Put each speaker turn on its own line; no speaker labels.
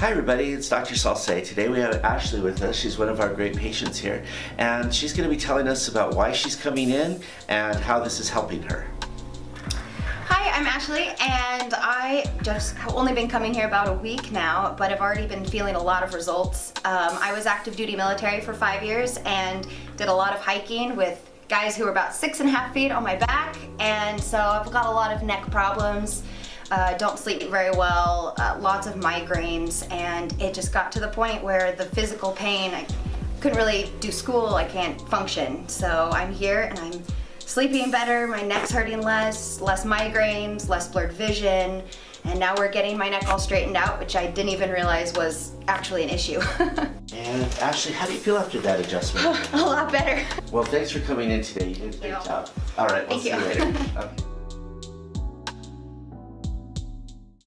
Hi everybody, it's Dr. Salce. Today we have Ashley with us. She's one of our great patients here and she's going to be telling us about why she's coming in and how this is helping her.
Hi, I'm Ashley and I just have only been coming here about a week now but I've already been feeling a lot of results. Um, I was active duty military for five years and did a lot of hiking with guys who were about six and a half feet on my back and so I've got a lot of neck problems uh, don't sleep very well, uh, lots of migraines, and it just got to the point where the physical pain, I couldn't really do school, I can't function. So I'm here and I'm sleeping better, my neck's hurting less, less migraines, less blurred vision, and now we're getting my neck all straightened out, which I didn't even realize was actually an issue.
and Ashley, how do you feel after that adjustment?
a lot better.
Well, thanks for coming in today. You did a great job. All right, we'll
Thank
see
you.
you later. Okay.